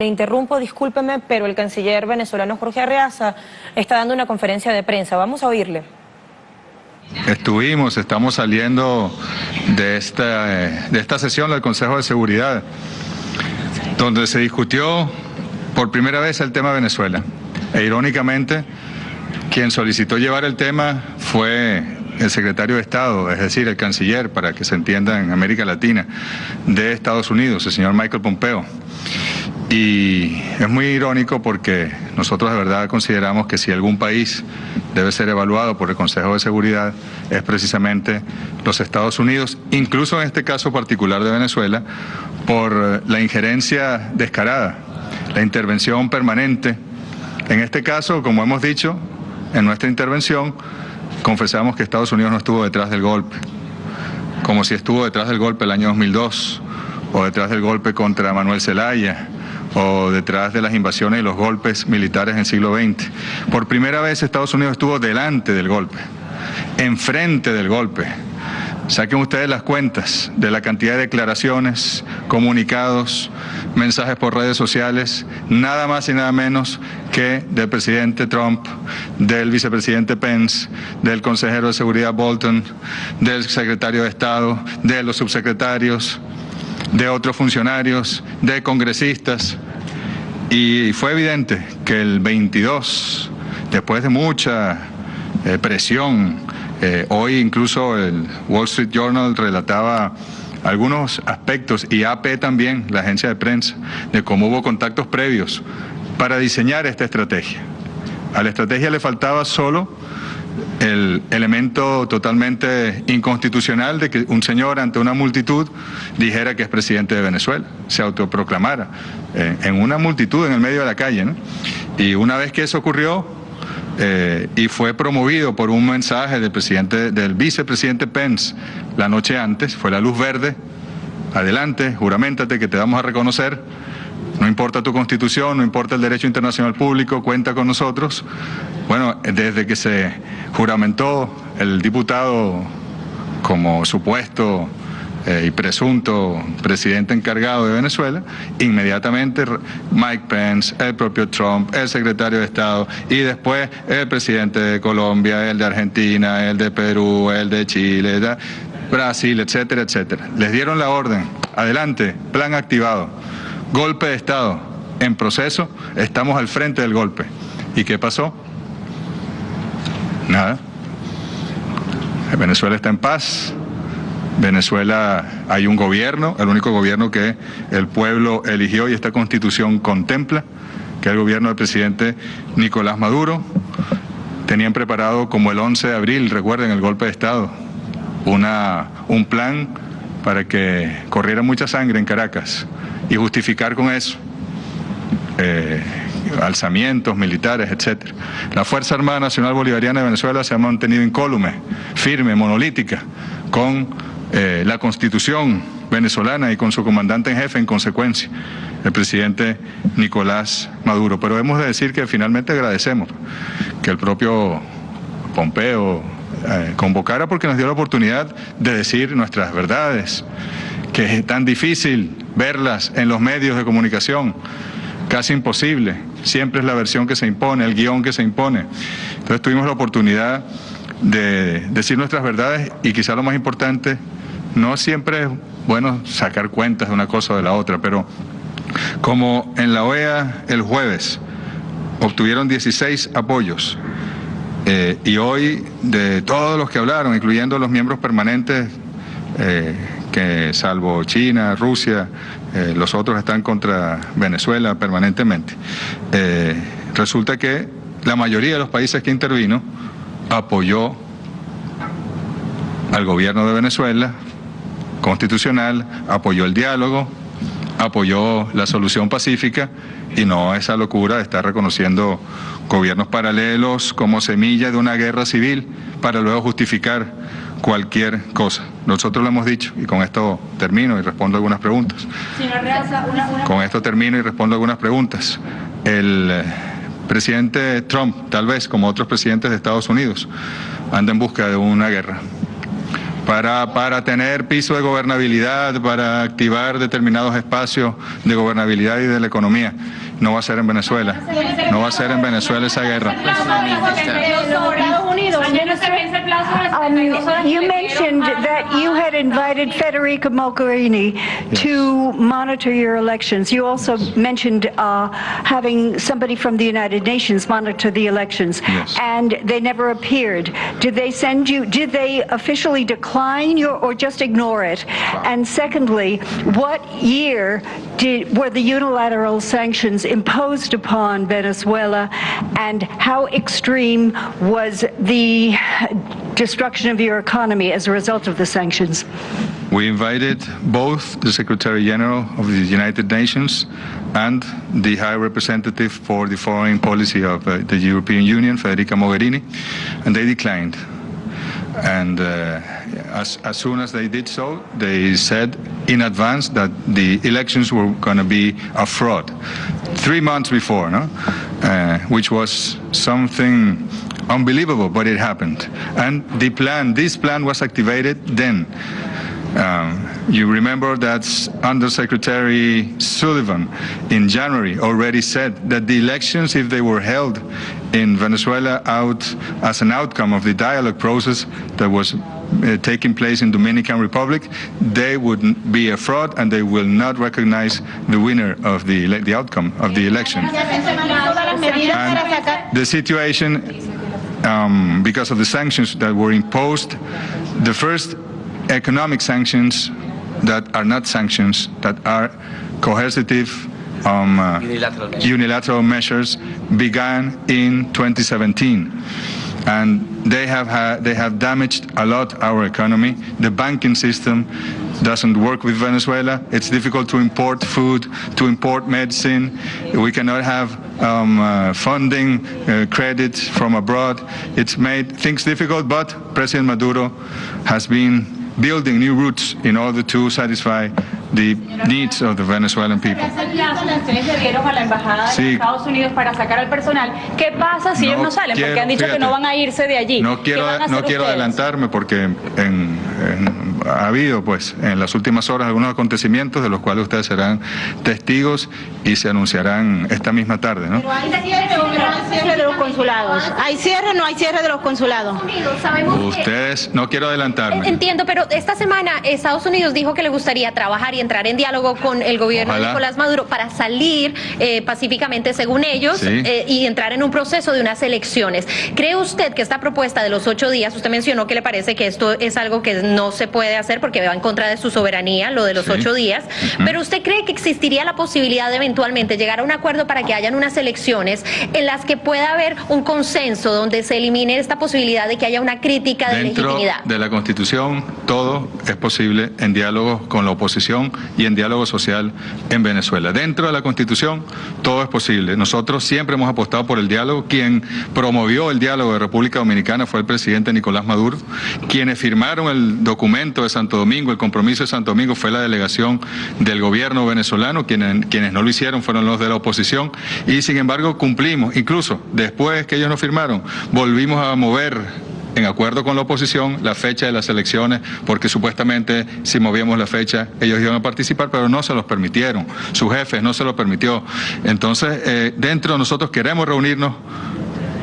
Le interrumpo, discúlpeme, pero el canciller venezolano Jorge Arreaza está dando una conferencia de prensa. Vamos a oírle. Estuvimos, estamos saliendo de esta, de esta sesión del Consejo de Seguridad, donde se discutió por primera vez el tema Venezuela. E irónicamente, quien solicitó llevar el tema fue el secretario de Estado, es decir, el canciller, para que se entienda en América Latina, de Estados Unidos, el señor Michael Pompeo. Y es muy irónico porque nosotros de verdad consideramos que si algún país debe ser evaluado por el Consejo de Seguridad es precisamente los Estados Unidos, incluso en este caso particular de Venezuela, por la injerencia descarada, la intervención permanente. En este caso, como hemos dicho en nuestra intervención, confesamos que Estados Unidos no estuvo detrás del golpe, como si estuvo detrás del golpe el año 2002 o detrás del golpe contra Manuel Zelaya o detrás de las invasiones y los golpes militares en siglo XX. Por primera vez Estados Unidos estuvo delante del golpe, enfrente del golpe. Saquen ustedes las cuentas de la cantidad de declaraciones, comunicados, mensajes por redes sociales, nada más y nada menos que del presidente Trump, del vicepresidente Pence, del consejero de seguridad Bolton, del secretario de Estado, de los subsecretarios, de otros funcionarios, de congresistas, y fue evidente que el 22, después de mucha eh, presión, eh, hoy incluso el Wall Street Journal relataba algunos aspectos, y AP también, la agencia de prensa, de cómo hubo contactos previos para diseñar esta estrategia. A la estrategia le faltaba solo el elemento totalmente inconstitucional de que un señor ante una multitud dijera que es presidente de Venezuela, se autoproclamara eh, en una multitud en el medio de la calle. Y una vez que eso ocurrió eh, y fue promovido por un mensaje del presidente, del vicepresidente Pence la noche antes, fue la luz verde, adelante, juramentate que te vamos a reconocer no importa tu constitución, no importa el derecho internacional público, cuenta con nosotros. Bueno, desde que se juramentó el diputado como supuesto eh, y presunto presidente encargado de Venezuela, inmediatamente Mike Pence, el propio Trump, el secretario de Estado y después el presidente de Colombia, el de Argentina, el de Perú, el de Chile, Brasil, etcétera, etcétera. Les dieron la orden, adelante, plan activado. Golpe de Estado en proceso, estamos al frente del golpe. ¿Y qué pasó? Nada. Venezuela está en paz. Venezuela hay un gobierno, el único gobierno que el pueblo eligió y esta constitución contempla, que es el gobierno del presidente Nicolás Maduro. Tenían preparado como el 11 de abril, recuerden el golpe de Estado, una, un plan para que corriera mucha sangre en Caracas y justificar con eso eh, alzamientos militares, etc. La Fuerza Armada Nacional Bolivariana de Venezuela se ha mantenido incólume, firme, monolítica, con eh, la Constitución venezolana y con su comandante en jefe en consecuencia, el presidente Nicolás Maduro. Pero hemos de decir que finalmente agradecemos que el propio Pompeo eh, convocara porque nos dio la oportunidad de decir nuestras verdades, que es tan difícil verlas en los medios de comunicación, casi imposible. Siempre es la versión que se impone, el guion que se impone. Entonces tuvimos la oportunidad de decir nuestras verdades y quizá lo más importante, no siempre es bueno sacar cuentas de una cosa o de la otra, pero como en la OEA el jueves obtuvieron 16 apoyos eh, y hoy de todos los que hablaron, incluyendo los miembros permanentes, eh, que salvo China, Rusia, eh, los otros están contra Venezuela permanentemente, resulta que la mayoría de los países que intervino apoyó al gobierno de Venezuela constitucional, apoyó el diálogo, apoyó la solución pacífica y no esa locura de estar reconociendo gobiernos paralelos como semilla de una guerra civil para luego justificar cualquier cosa. Nosotros lo hemos dicho y con esto termino y respondo algunas preguntas. Con esto termino y respondo algunas preguntas. El eh, presidente Trump, tal vez como otros presidentes de Estados Unidos, anda en busca de una guerra. para, para tener piso de gobernabilidad, para activar determinados espacios de gobernabilidad y de la economía. No va a ser en Venezuela. No va a ser en Venezuela esa guerra. Um, you mentioned that you had invited Federica Mogherini to monitor your elections. You also mentioned uh, having somebody from the United Nations monitor the elections, Yes. and they never appeared. Did they send you? Did they officially decline your, or just ignore it? And secondly, what year did were the unilateral sanctions imposed upon Venezuela, and how extreme was the destruction of your economy as a result of the sanctions? We invited both the Secretary General of the United Nations and the High Representative for the Foreign Policy of uh, the European Union, Federica Mogherini, and they declined. And uh, as, as soon as they did so, they said in advance that the elections were going to be a fraud. Three months before, no? Uh, which was something unbelievable, but it happened. And the plan, this plan was activated then. Um, you remember that Undersecretary Sullivan in January already said that the elections, if they were held in Venezuela out as an outcome of the dialogue process that was uh, taking place in Dominican Republic, they would be a fraud and they will not recognize the winner of the, the outcome of the election. And the situation, um, because of the sanctions that were imposed, the first economic sanctions that are not sanctions, that are coercive um, uh, Unilateral measures. unilateral measures, began in 2017. And they have, had, they have damaged a lot our economy. The banking system doesn't work with Venezuela. It's difficult to import food, to import medicine. We cannot have um, uh, funding, uh, credit from abroad. It's made things difficult, but President Maduro has been building new routes in order to satisfy the needs of the Venezuelan people. A la embajada Sí. Estados Unidos para sacar al personal, ¿qué pasa si No ellos no salen? Porque quiero, han dicho que no van a irse de allí. No ¿Qué quiero, no ustedes? adelantarme porque en- en- ha habido pues en las últimas horas algunos acontecimientos de los cuales ustedes serán testigos y se anunciarán esta misma tarde, ¿no? ¿Hay cierre o no hay cierre de los consulados? ¿Hay cierre o no hay cierre de los consulados? Ustedes, no quiero adelantarme. Entiendo, pero esta semana Estados Unidos dijo que le gustaría trabajar y entrar en diálogo con el gobierno de. Nicolás Maduro para salir eh, pacíficamente, según ellos, Sí. eh, y entrar en un proceso de unas elecciones. ¿Cree usted que esta propuesta de los ocho días, usted mencionó que le parece que esto es algo que no se puede hacer porque va en contra de su soberanía, lo de los Sí. ocho días, pero usted cree que existiría la posibilidad de eventualmente llegar a un acuerdo para que hayan unas elecciones en las que pueda haber un consenso donde se elimine esta posibilidad de que haya una crítica de Dentro legitimidad? de la Constitución todo es posible en diálogo con la oposición y en diálogo social en Venezuela. Dentro de la Constitución todo es posible. Nosotros siempre hemos apostado por el diálogo. Quien promovió el diálogo de República Dominicana fue el presidente Nicolás Maduro. Quienes firmaron el documento de Santo Domingo, el compromiso de Santo Domingo, fue la delegación del gobierno venezolano. Quienes, quienes no lo hicieron fueron los de la oposición. Y sin embargo cumplimos. Incluso después que ellos no firmaron, volvimos a mover en acuerdo con la oposición la fecha de las elecciones, porque supuestamente si movíamos la fecha ellos iban a participar, pero no se los permitieron, sus jefes no se lo permitió. Entonces, eh, dentro de nosotros queremos reunirnos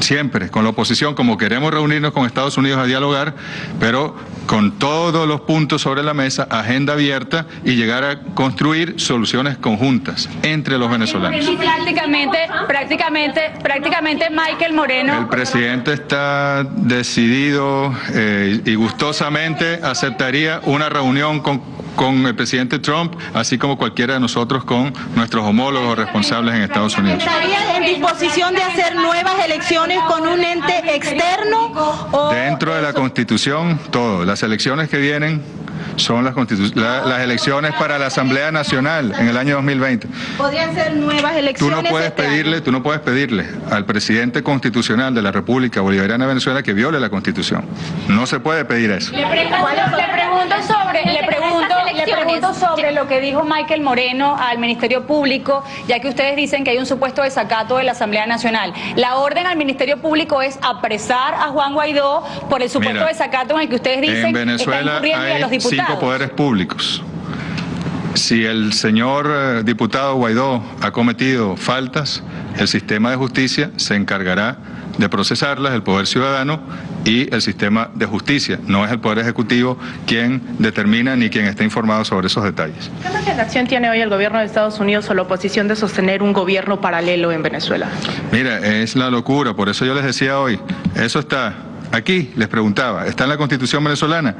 siempre con la oposición, como queremos reunirnos con Estados Unidos a dialogar, pero con todos los puntos sobre la mesa, agenda abierta y llegar a construir soluciones conjuntas entre los venezolanos. Prácticamente, prácticamente, prácticamente Michael El Moreno. presidente está decidido eh, y gustosamente aceptaría una reunión con, con el presidente Trump, así como cualquiera de nosotros con nuestros homólogos responsables en Estados Unidos. ¿Estaría en disposición de hacer nuevas elecciones con un ente externo? O Dentro de la Constitución, todo. Las elecciones que vienen son las, constitu- la- las elecciones para la Asamblea Nacional en el año 2020. podrían ser nuevas Tú elecciones. no puedes este año? pedirle, tú no puedes pedirle al presidente constitucional de la República Bolivariana de Venezuela que viole la Constitución. No se puede pedir eso. Le pregunto, le pregunto sobre, le pregunto, le pregunto sobre lo que dijo Michael Moreno al Ministerio Público, ya que ustedes dicen que hay un supuesto desacato de la Asamblea Nacional. La orden al Ministerio Público es apresar a Juan Guaidó por el supuesto Mira, desacato en el que ustedes dicen En Venezuela está incurriendo y a los hay diputados. cinco poderes públicos. Si el señor eh, diputado Guaidó ha cometido faltas, el sistema de justicia se encargará de procesarlas, el Poder Ciudadano y el sistema de justicia. No es el Poder Ejecutivo quien determina ni quien está informado sobre esos detalles. ¿Qué reacción tiene hoy el gobierno de Estados Unidos o la oposición de sostener un gobierno paralelo en Venezuela? Mira, es la locura, por eso yo les decía hoy, eso está aquí, les preguntaba, está en la Constitución venezolana,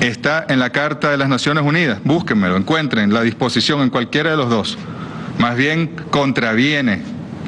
está en la Carta de las Naciones Unidas, búsquenmelo, encuentren la disposición en cualquiera de los dos, más bien contraviene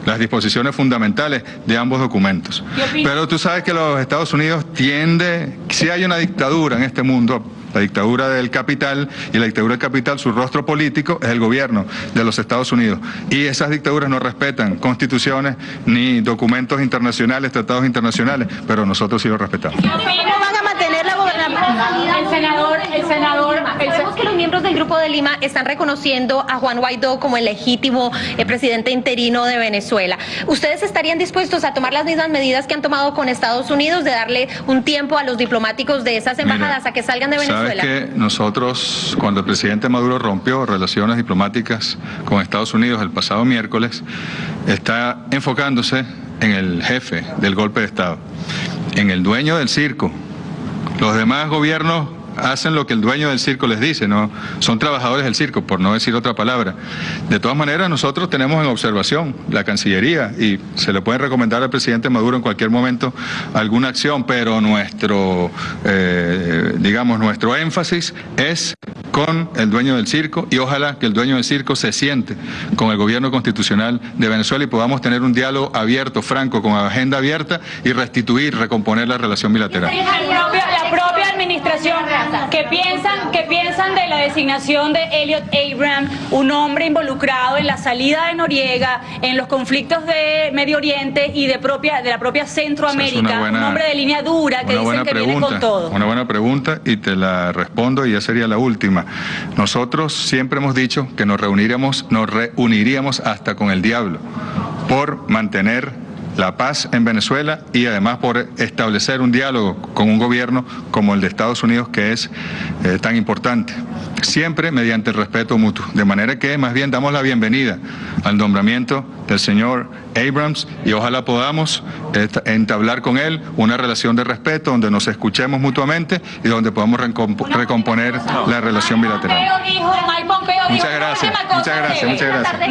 las disposiciones fundamentales de ambos documentos. Pero tú sabes que los Estados Unidos tiende, si hay una dictadura en este mundo, la dictadura del capital, y la dictadura del capital, su rostro político es el gobierno de los Estados Unidos. Y esas dictaduras no respetan constituciones ni documentos internacionales, tratados internacionales, pero nosotros sí los respetamos. ¿Cómo van a mantener la gobernabilidad? El senador, el senador, el sen- Sabemos que los miembros del Grupo de Lima están reconociendo a Juan Guaidó como el legítimo eh, presidente interino de Venezuela. ¿Ustedes estarían dispuestos a tomar las mismas medidas que han tomado con Estados Unidos de darle un tiempo a los diplomáticos de esas embajadas Mira, a que salgan de Venezuela? Sabes que nosotros, cuando el presidente Maduro rompió relaciones diplomáticas con Estados Unidos el pasado miércoles, está enfocándose en el jefe del golpe de Estado, en el dueño del circo. Los demás gobiernos hacen lo que el dueño del circo les dice, no son trabajadores del circo, por no decir otra palabra. De todas maneras, nosotros tenemos en observación la Cancillería y se le puede recomendar al presidente Maduro en cualquier momento alguna acción, pero nuestro, eh, digamos, nuestro énfasis es con el dueño del circo y ojalá que el dueño del circo se siente con el gobierno constitucional de Venezuela y podamos tener un diálogo abierto, franco, con agenda abierta y restituir, recomponer la relación bilateral. la propia, la propia administración que piensan que piensan de la designación de Elliot Abraham, un hombre involucrado en la salida de Noriega, en los conflictos de Medio Oriente y de propia de la propia es Centroamérica, una buena- un hombre de línea dura que dicen que viene con todo. Una buena pregunta y te la respondo y ya sería la última. Nosotros siempre hemos dicho que nos reuniríamos, nos reuniríamos hasta con el diablo por mantener la paz en Venezuela y además por establecer un diálogo con un gobierno como el de Estados Unidos que es eh, tan importante. Siempre mediante el respeto mutuo. De manera que más bien damos la bienvenida al nombramiento del señor Abrams y ojalá podamos entablar con él una relación de respeto donde nos escuchemos mutuamente y donde podamos recomp- recomponer la relación bilateral. Muchas gracias, muchas gracias, muchas gracias.